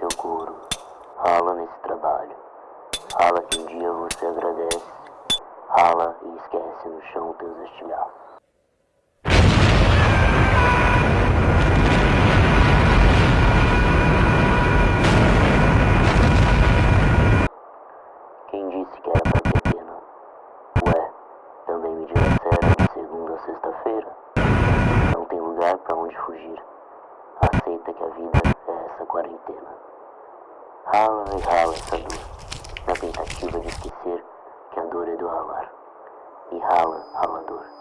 teu couro, rala nesse trabalho. Rala que um dia você agradece, rala e esquece no chão teus estilhaços. Quem disse que era pra ter pena? Ué, também me disseram de segunda a sexta-feira. Não tem lugar pra onde fugir. Aceita que a vida. Rala e rala essa dor, na tentativa de esquecer que a dor é do ralar. E rala, essas dores